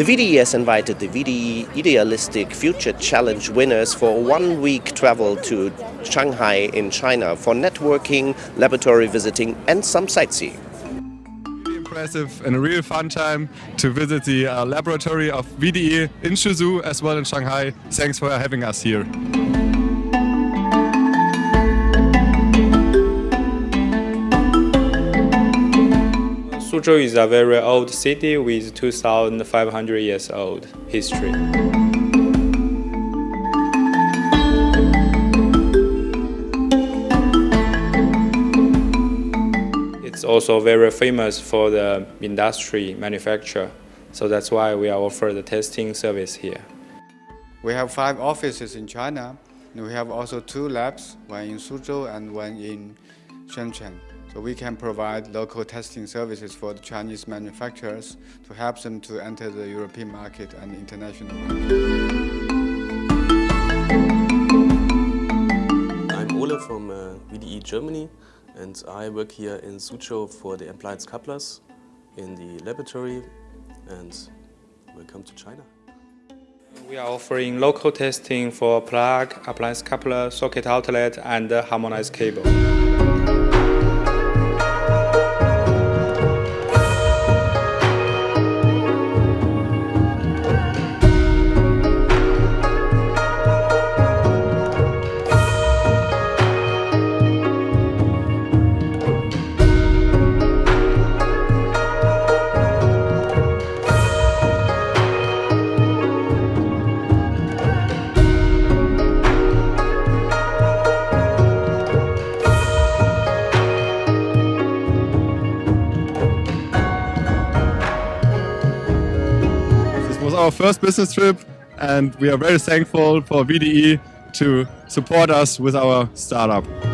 The VDE has invited the VDE Idealistic Future Challenge winners for a one-week travel to Shanghai in China for networking, laboratory visiting and some sightseeing. Impressive and a real fun time to visit the uh, laboratory of VDE in Suzhou as well in Shanghai. Thanks for having us here. Suzhou is a very old city with 2,500 years old history. It's also very famous for the industry manufacture, so that's why we are offer the testing service here. We have five offices in China, and we have also two labs, one in Suzhou and one in Shenzhen. So we can provide local testing services for the Chinese manufacturers to help them to enter the European market and international market. I'm Ole from uh, VDE Germany and I work here in Suzhou for the appliance couplers in the laboratory and welcome to China. We are offering local testing for plug, appliance coupler, socket outlet and harmonized cable. Our first business trip and we are very thankful for VDE to support us with our startup.